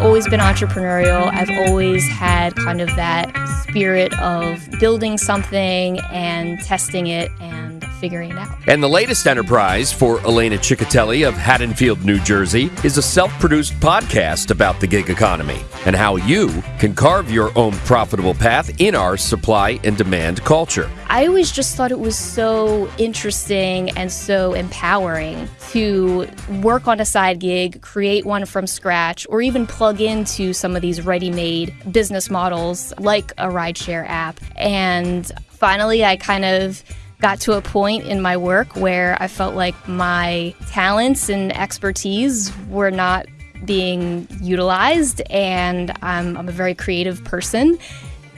always been entrepreneurial. I've always had kind of that spirit of building something and testing it and figuring it out. And the latest enterprise for Elena Ciccatelli of Haddonfield, New Jersey, is a self produced podcast about the gig economy and how you can carve your own profitable path in our supply and demand culture. I always just thought it was so interesting and so empowering to work on a side gig, create one from scratch, or even plug into some of these ready made business models like a rideshare app. And finally, I kind of got to a point in my work where I felt like my talents and expertise were not being utilized, and I'm, I'm a very creative person.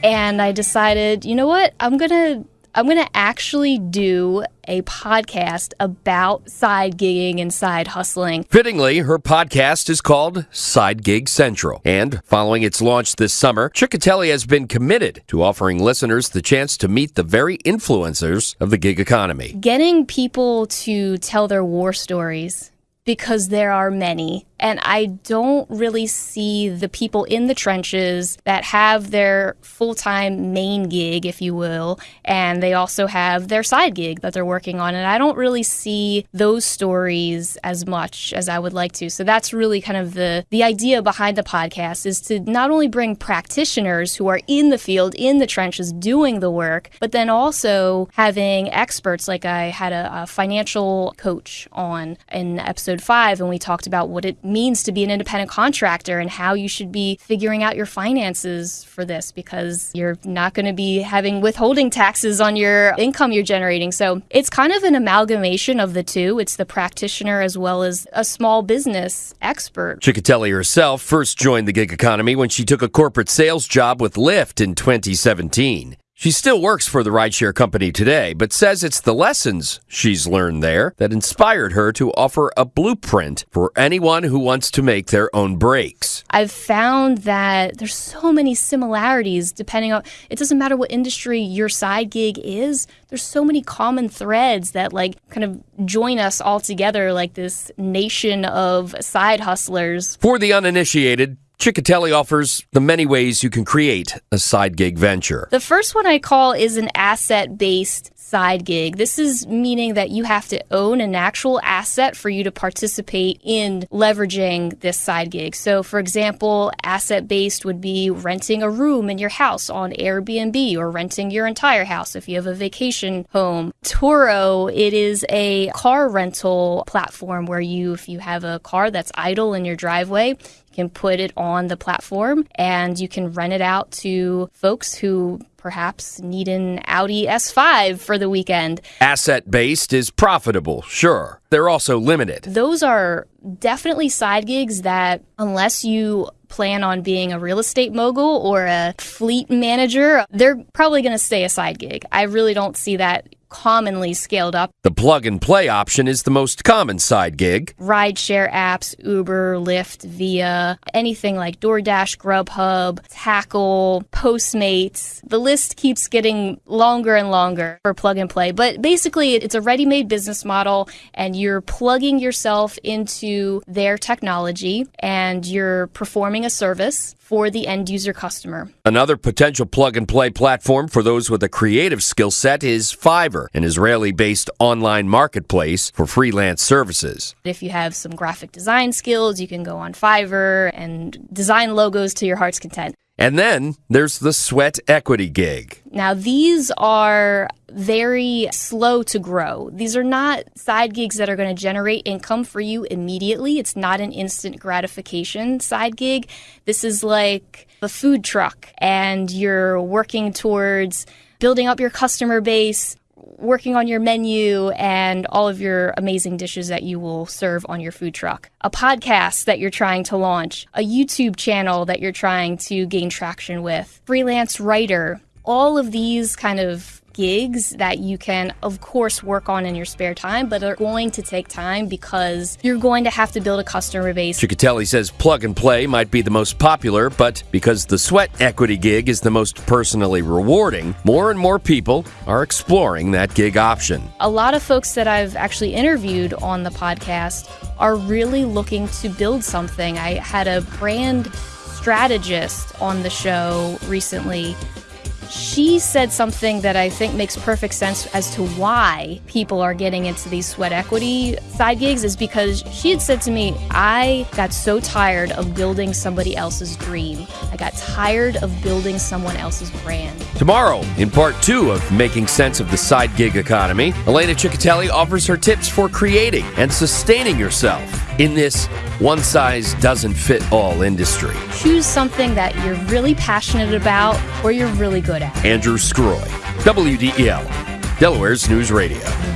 And I decided, you know what? I'm going to I'm going to actually do a podcast about side gigging and side hustling. Fittingly, her podcast is called Side Gig Central. And following its launch this summer, Ciccatelli has been committed to offering listeners the chance to meet the very influencers of the gig economy. Getting people to tell their war stories because there are many. And I don't really see the people in the trenches that have their full time main gig, if you will, and they also have their side gig that they're working on. And I don't really see those stories as much as I would like to. So that's really kind of the, the idea behind the podcast is to not only bring practitioners who are in the field, in the trenches, doing the work, but then also having experts like I had a, a financial coach on in episode five, and we talked about what it means to be an independent contractor and how you should be figuring out your finances for this because you're not going to be having withholding taxes on your income you're generating. So it's kind of an amalgamation of the two. It's the practitioner as well as a small business expert. Ciccatelli herself first joined the gig economy when she took a corporate sales job with Lyft in 2017. She still works for the rideshare company today, but says it's the lessons she's learned there that inspired her to offer a blueprint for anyone who wants to make their own breaks. I've found that there's so many similarities depending on it doesn't matter what industry your side gig is. There's so many common threads that like kind of join us all together like this nation of side hustlers. For the uninitiated, Ciccatelli offers the many ways you can create a side gig venture. The first one I call is an asset based side gig. This is meaning that you have to own an actual asset for you to participate in leveraging this side gig. So, for example, asset based would be renting a room in your house on Airbnb or renting your entire house if you have a vacation home. Turo, it is a car rental platform where you, if you have a car that's idle in your driveway, you can put it on the platform and you can rent it out to folks who perhaps need an Audi S5 for the weekend. Asset based is profitable, sure. They're also limited. Those are definitely side gigs that, unless you plan on being a real estate mogul or a fleet manager, they're probably going to stay a side gig. I really don't see that commonly scaled up. The plug and play option is the most common side gig. Rideshare apps, Uber, Lyft, Via, anything like DoorDash, Grubhub, Tackle, Postmates. The list keeps getting longer and longer for plug and play. But basically, it's a ready made business model, and you're plugging yourself into their technology and you're performing a service for the end user customer. Another potential plug and play platform for those with a creative skill set is Fiverr, an Israeli based online marketplace for freelance services. If you have some graphic design skills, you can go on Fiverr and design logos to your heart's content. And then there's the sweat equity gig. Now, these are very slow to grow. These are not side gigs that are going to generate income for you immediately. It's not an instant gratification side gig. This is like a food truck, and you're working towards building up your customer base, working on your menu and all of your amazing dishes that you will serve on your food truck, a podcast that you're trying to launch, a YouTube channel that you're trying to gain traction with, freelance writer. All of these kind of gigs that you can, of course, work on in your spare time, but are going to take time because you're going to have to build a customer base. Ciccatelli says plug and play might be the most popular, but because the sweat equity gig is the most personally rewarding, more and more people are exploring that gig option. A lot of folks that I've actually interviewed on the podcast are really looking to build something. I had a brand strategist on the show recently she said something that I think makes perfect sense as to why people are getting into these sweat equity side gigs is because she had said to me, I got so tired of building somebody else's dream. I got tired of building someone else's brand. Tomorrow, in part two of Making Sense of the Side Gig Economy, Elena Ciccatelli offers her tips for creating and sustaining yourself in this one size doesn't fit all industry. Choose something that you're really passionate about or you're really good at. Andrew Scroy, WDEL, Delaware's News Radio.